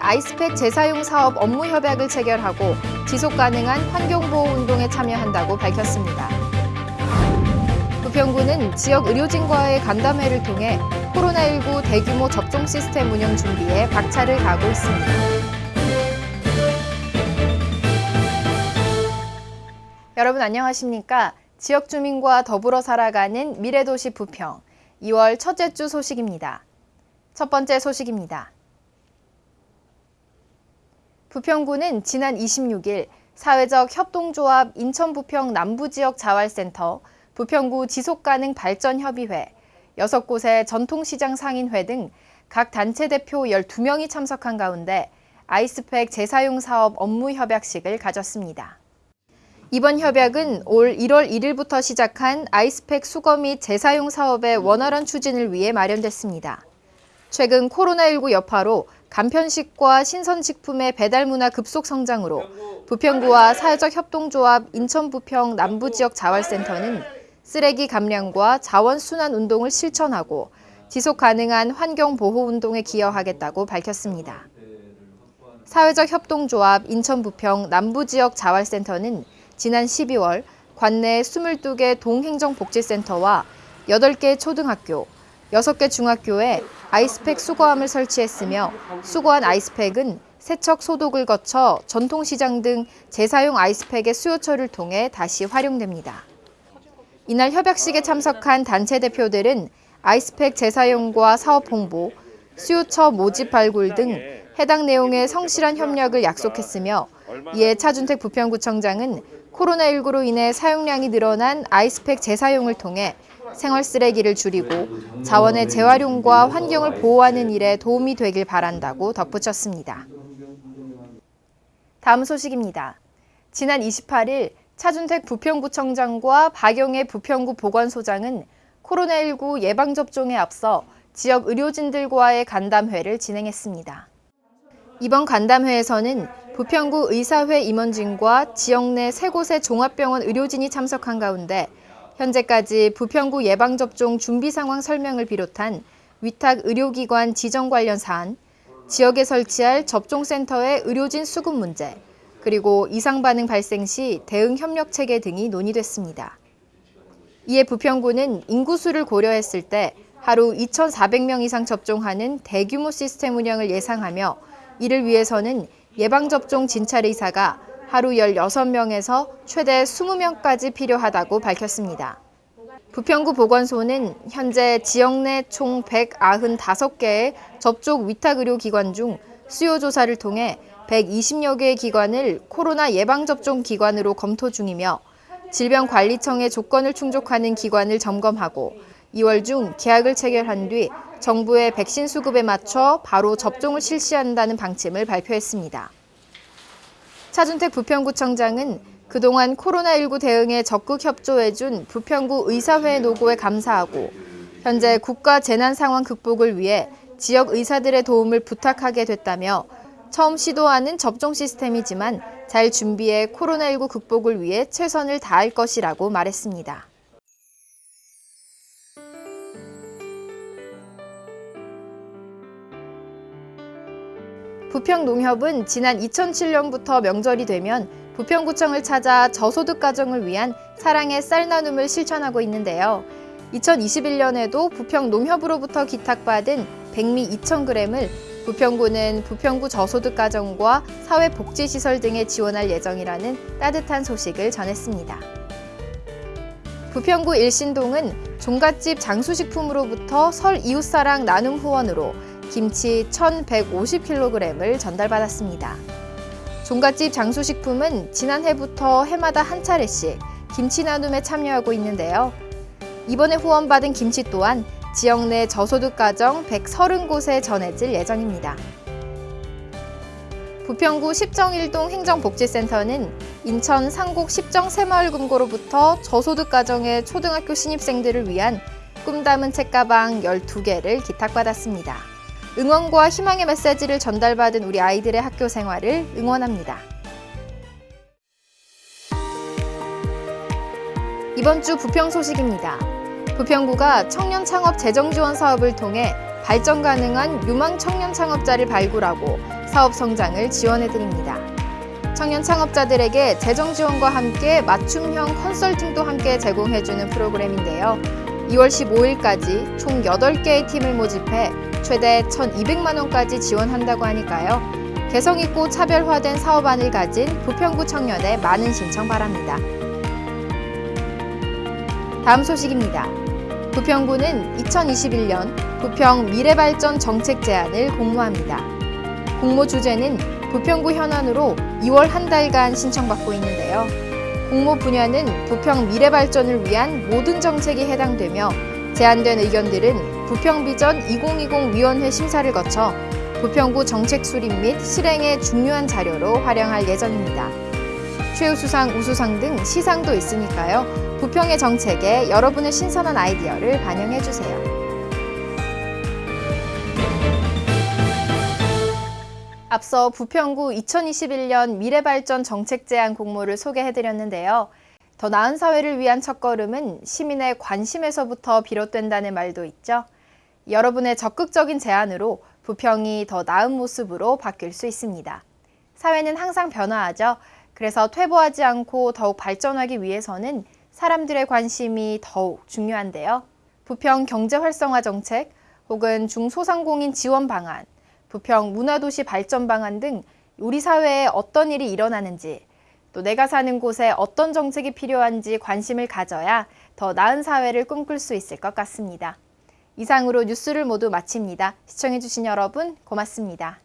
아이스팩 재사용 사업 업무 협약을 체결하고 지속 가능한 환경보호 운동에 참여한다고 밝혔습니다. 부평구는 지역 의료진과의 간담회를 통해 코로나19 대규모 접종 시스템 운영 준비에 박차를 가하고 있습니다. 여러분 안녕하십니까? 지역 주민과 더불어 살아가는 미래도시 부평 2월 첫째 주 소식입니다. 첫 번째 소식입니다. 부평구는 지난 26일 사회적 협동조합 인천부평 남부지역 자활센터, 부평구 지속가능 발전협의회, 6곳의 전통시장 상인회 등 각 단체 대표 12명이 참석한 가운데 아이스팩 재사용 사업 업무 협약식을 가졌습니다. 이번 협약은 올 1월 1일부터 시작한 아이스팩 수거 및 재사용 사업의 원활한 추진을 위해 마련됐습니다. 최근 코로나19 여파로 간편식과 신선식품의 배달 문화 급속 성장으로 부평구와 사회적 협동조합 인천부평 남부지역 자활센터는 쓰레기 감량과 자원 순환 운동을 실천하고 지속 가능한 환경 보호 운동에 기여하겠다고 밝혔습니다. 사회적 협동조합 인천부평 남부지역 자활센터는 지난 12월 관내 22개 동행정복지센터와 8개 초등학교, 6개 중학교에 아이스팩 수거함을 설치했으며 수거한 아이스팩은 세척 소독을 거쳐 전통시장 등 재사용 아이스팩의 수요처를 통해 다시 활용됩니다. 이날 협약식에 참석한 단체 대표들은 아이스팩 재사용과 사업 홍보, 수요처 모집 발굴 등 해당 내용의 성실한 협력을 약속했으며 이에 차준택 부평구청장은 코로나19로 인해 사용량이 늘어난 아이스팩 재사용을 통해 생활 쓰레기를 줄이고 자원의 재활용과 환경을 보호하는 일에 도움이 되길 바란다고 덧붙였습니다. 다음 소식입니다. 지난 28일 차준택 부평구청장과 박영애 부평구 보건소장은 코로나19 예방접종에 앞서 지역 의료진들과의 간담회를 진행했습니다. 이번 간담회에서는 부평구 의사회 임원진과 지역 내 세 곳의 종합병원 의료진이 참석한 가운데 현재까지 부평구 예방접종 준비 상황 설명을 비롯한 위탁 의료기관 지정 관련 사안, 지역에 설치할 접종센터의 의료진 수급 문제, 그리고 이상 반응 발생 시 대응 협력 체계 등이 논의됐습니다. 이에 부평구는 인구수를 고려했을 때 하루 2,400명 이상 접종하는 대규모 시스템 운영을 예상하며 이를 위해서는 예방접종 진찰 의사가 하루 16명에서 최대 20명까지 필요하다고 밝혔습니다. 부평구 보건소는 현재 지역 내 총 195개의 접촉 위탁의료기관 중 수요조사를 통해 120여 개의 기관을 코로나 예방접종 기관으로 검토 중이며 질병관리청의 조건을 충족하는 기관을 점검하고 2월 중 계약을 체결한 뒤 정부의 백신 수급에 맞춰 바로 접종을 실시한다는 방침을 발표했습니다. 차준택 부평구청장은 그동안 코로나19 대응에 적극 협조해준 부평구 의사회 노고에 감사하고 현재 국가 재난 상황 극복을 위해 지역 의사들의 도움을 부탁하게 됐다며 처음 시도하는 접종 시스템이지만 잘 준비해 코로나19 극복을 위해 최선을 다할 것이라고 말했습니다. 부평농협은 지난 2007년부터 명절이 되면 부평구청을 찾아 저소득 가정을 위한 사랑의 쌀 나눔을 실천하고 있는데요. 2021년에도 부평농협으로부터 기탁받은 백미 2,000g을 부평구는 부평구 저소득 가정과 사회복지시설 등에 지원할 예정이라는 따뜻한 소식을 전했습니다. 부평구 일신동은 종갓집 장수식품으로부터 설 이웃사랑 나눔 후원으로 김치 1,150kg을 전달받았습니다. 종갓집 장수식품은 지난해부터 해마다 한 차례씩 김치 나눔에 참여하고 있는데요. 이번에 후원받은 김치 또한 지역 내 저소득 가정 130곳에 전해질 예정입니다. 부평구 십정일동 행정복지센터는 인천 상곡 십정 새마을금고로부터 저소득 가정의 초등학교 신입생들을 위한 꿈 담은 책가방 12개를 기탁받았습니다. 응원과 희망의 메시지를 전달받은 우리 아이들의 학교 생활을 응원합니다. 이번 주 부평 소식입니다. 부평구가 청년 창업 재정 지원 사업을 통해 발전 가능한 유망 청년 창업자를 발굴하고 사업 성장을 지원해 드립니다. 청년 창업자들에게 재정 지원과 함께 맞춤형 컨설팅도 함께 제공해주는 프로그램인데요. 2월 15일까지 총 8개의 팀을 모집해 최대 1,200만 원까지 지원한다고 하니까요. 개성 있고 차별화된 사업안을 가진 부평구 청년의 많은 신청 바랍니다. 다음 소식입니다. 부평구는 2021년 부평 미래발전 정책 제안을 공모합니다. 공모 주제는 부평구 현안으로 2월 한 달간 신청받고 있는데요. 공모 분야는 부평 미래발전을 위한 모든 정책이 해당되며 제안된 의견들은 부평비전 2020 위원회 심사를 거쳐 부평구 정책 수립 및 실행의 중요한 자료로 활용할 예정입니다. 최우수상, 우수상 등 시상도 있으니까요. 부평의 정책에 여러분의 신선한 아이디어를 반영해 주세요. 앞서 부평구 2021년 미래발전 정책 제안 공모를 소개해드렸는데요. 더 나은 사회를 위한 첫걸음은 시민의 관심에서부터 비롯된다는 말도 있죠. 여러분의 적극적인 제안으로 부평이 더 나은 모습으로 바뀔 수 있습니다. 사회는 항상 변화하죠. 그래서 퇴보하지 않고 더욱 발전하기 위해서는 사람들의 관심이 더욱 중요한데요. 부평 경제 활성화 정책 혹은 중소상공인 지원 방안, 부평 문화도시 발전 방안 등 우리 사회에 어떤 일이 일어나는지 또 내가 사는 곳에 어떤 정책이 필요한지 관심을 가져야 더 나은 사회를 꿈꿀 수 있을 것 같습니다. 이상으로 뉴스를 모두 마칩니다. 시청해주신 여러분 고맙습니다.